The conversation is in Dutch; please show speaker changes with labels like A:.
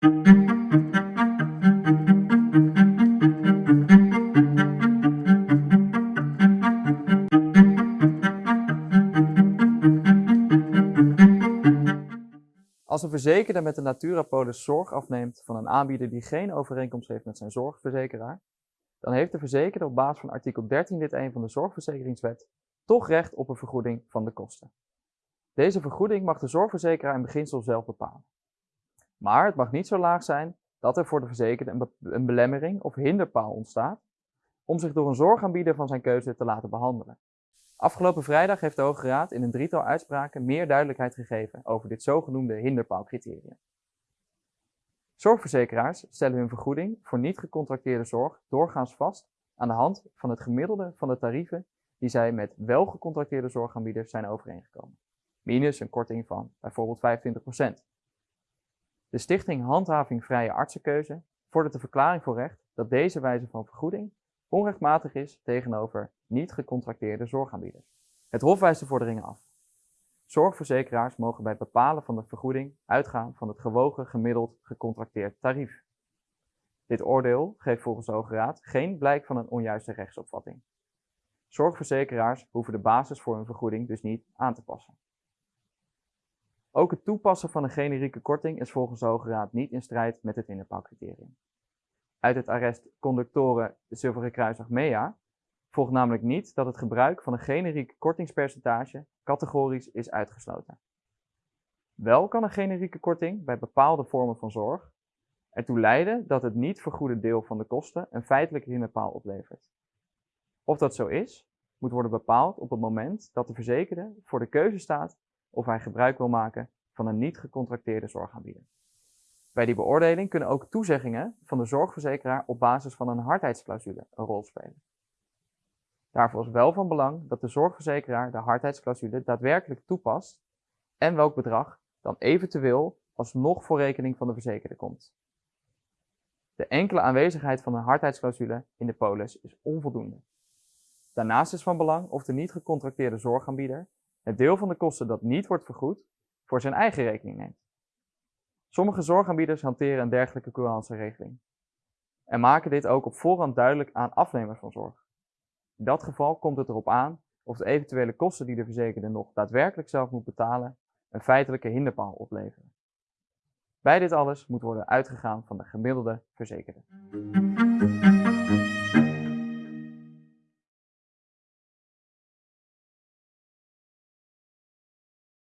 A: Als een verzekerde met de Naturapolis zorg afneemt van een aanbieder die geen overeenkomst heeft met zijn zorgverzekeraar, dan heeft de verzekerde op basis van artikel 13 lid 1 van de Zorgverzekeringswet toch recht op een vergoeding van de kosten. Deze vergoeding mag de zorgverzekeraar in beginsel zelf bepalen. Maar het mag niet zo laag zijn dat er voor de verzekerde een, belemmering of hinderpaal ontstaat om zich door een zorgaanbieder van zijn keuze te laten behandelen. Afgelopen vrijdag heeft de Hoge Raad in een drietal uitspraken meer duidelijkheid gegeven over dit zogenoemde hinderpaalcriterium. Zorgverzekeraars stellen hun vergoeding voor niet gecontracteerde zorg doorgaans vast aan de hand van het gemiddelde van de tarieven die zij met wel gecontracteerde zorgaanbieders zijn overeengekomen, minus een korting van bijvoorbeeld 25%. De Stichting Handhaving Vrije Artsenkeuze vordert de verklaring voor recht dat deze wijze van vergoeding onrechtmatig is tegenover niet gecontracteerde zorgaanbieders. Het Hof wijst de vorderingen af. Zorgverzekeraars mogen bij het bepalen van de vergoeding uitgaan van het gewogen gemiddeld gecontracteerd tarief. Dit oordeel geeft volgens de Hoge Raad geen blijk van een onjuiste rechtsopvatting. Zorgverzekeraars hoeven de basis voor hun vergoeding dus niet aan te passen. Ook het toepassen van een generieke korting is volgens de Hoge Raad niet in strijd met het innerpaalcriterium. Uit het arrest Conductoren Zilveren Kruisdag MEA volgt namelijk niet dat het gebruik van een generiek kortingspercentage categorisch is uitgesloten. Wel kan een generieke korting bij bepaalde vormen van zorg ertoe leiden dat het niet vergoede deel van de kosten een feitelijke hinderpaal oplevert. Of dat zo is, moet worden bepaald op het moment dat de verzekerde voor de keuze staat of hij gebruik wil maken van een niet gecontracteerde zorgaanbieder. Bij die beoordeling kunnen ook toezeggingen van de zorgverzekeraar op basis van een hardheidsclausule een rol spelen. Daarvoor is wel van belang dat de zorgverzekeraar de hardheidsclausule daadwerkelijk toepast en welk bedrag dan eventueel alsnog voor rekening van de verzekerde komt. De enkele aanwezigheid van een hardheidsclausule in de polis is onvoldoende. Daarnaast is van belang of de niet gecontracteerde zorgaanbieder het deel van de kosten dat niet wordt vergoed voor zijn eigen rekening neemt. Sommige zorgaanbieders hanteren een dergelijke courantregeling en maken dit ook op voorhand duidelijk aan afnemers van zorg. In dat geval komt het erop aan of de eventuele kosten die de verzekerde nog daadwerkelijk zelf moet betalen een feitelijke hinderpaal opleveren. Bij dit alles moet worden uitgegaan van de gemiddelde verzekerde.